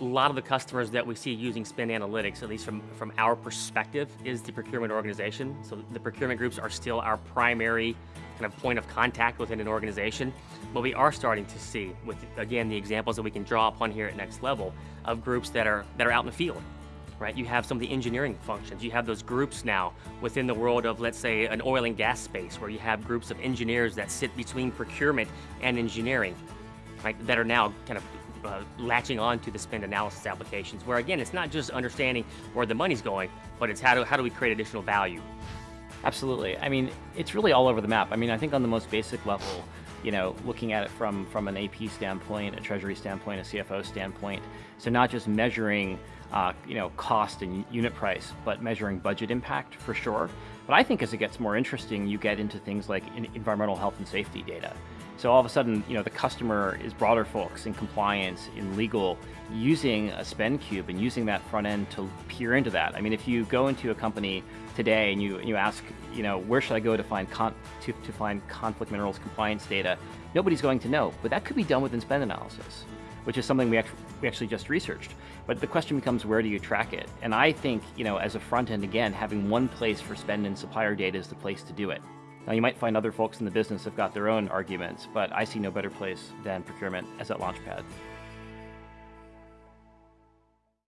a lot of the customers that we see using spend analytics, at least from, from our perspective, is the procurement organization. So the procurement groups are still our primary kind of point of contact within an organization. But we are starting to see, with again the examples that we can draw upon here at Next Level, of groups that are that are out in the field. Right? You have some of the engineering functions. You have those groups now within the world of, let's say, an oil and gas space, where you have groups of engineers that sit between procurement and engineering, right? That are now kind of uh, latching on to the spend analysis applications, where again, it's not just understanding where the money's going, but it's how do, how do we create additional value. Absolutely. I mean, it's really all over the map. I mean, I think on the most basic level, you know, looking at it from, from an AP standpoint, a treasury standpoint, a CFO standpoint, so not just measuring, uh, you know, cost and unit price, but measuring budget impact for sure. But I think as it gets more interesting, you get into things like environmental health and safety data. So all of a sudden, you know, the customer is broader folks in compliance, in legal, using a spend cube and using that front end to peer into that. I mean, if you go into a company today and you you ask, you know, where should I go to find to, to find conflict minerals compliance data, nobody's going to know. But that could be done within spend analysis, which is something we actually we actually just researched. But the question becomes, where do you track it? And I think, you know, as a front end, again, having one place for spend and supplier data is the place to do it. Now you might find other folks in the business have got their own arguments, but I see no better place than procurement as that launchpad.